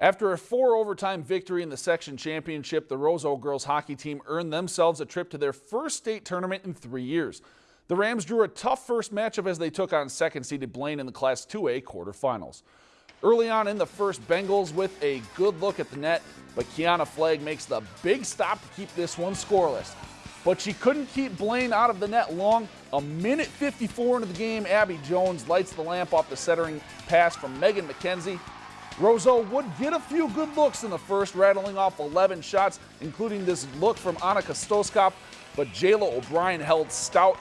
After a four overtime victory in the section championship, the Roseau girls hockey team earned themselves a trip to their first state tournament in three years. The Rams drew a tough first matchup as they took on second seeded Blaine in the Class 2A quarterfinals. Early on in the first, Bengals with a good look at the net, but Kiana Flagg makes the big stop to keep this one scoreless. But she couldn't keep Blaine out of the net long. A minute 54 into the game, Abby Jones lights the lamp off the centering pass from Megan McKenzie Roseau would get a few good looks in the first, rattling off 11 shots, including this look from Annika Stoskop, but Jayla O'Brien held stout.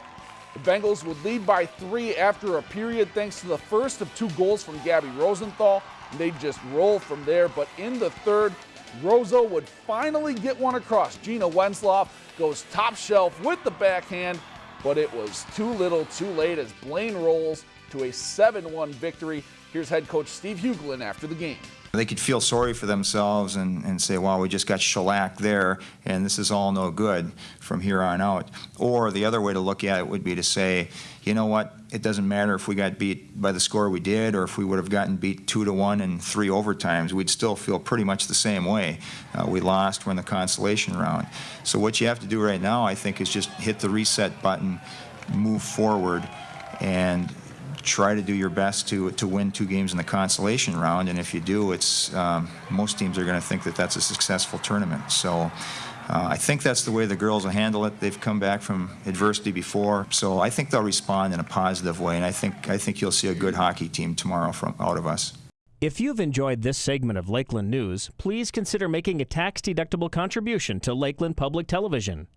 The Bengals would lead by three after a period thanks to the first of two goals from Gabby Rosenthal. They'd just roll from there, but in the third, Roseau would finally get one across. Gina Wensloff goes top shelf with the backhand, but it was too little too late as Blaine rolls to a 7-1 victory. Here's head coach Steve Huglin after the game. They could feel sorry for themselves and, and say, wow, we just got shellacked there, and this is all no good from here on out. Or the other way to look at it would be to say, you know what, it doesn't matter if we got beat by the score we did or if we would have gotten beat two to one in three overtimes, we'd still feel pretty much the same way. Uh, we lost, we're in the consolation round. So what you have to do right now, I think, is just hit the reset button, move forward, and try to do your best to to win two games in the consolation round. And if you do, it's um, most teams are going to think that that's a successful tournament. So. Uh, I think that's the way the girls will handle it. They've come back from adversity before, so I think they'll respond in a positive way. And I think I think you'll see a good hockey team tomorrow from out of us. If you've enjoyed this segment of Lakeland News, please consider making a tax-deductible contribution to Lakeland Public Television.